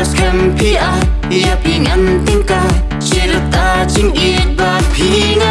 Ras kan pia Ia pingan tingka Cerita cing ibat pingan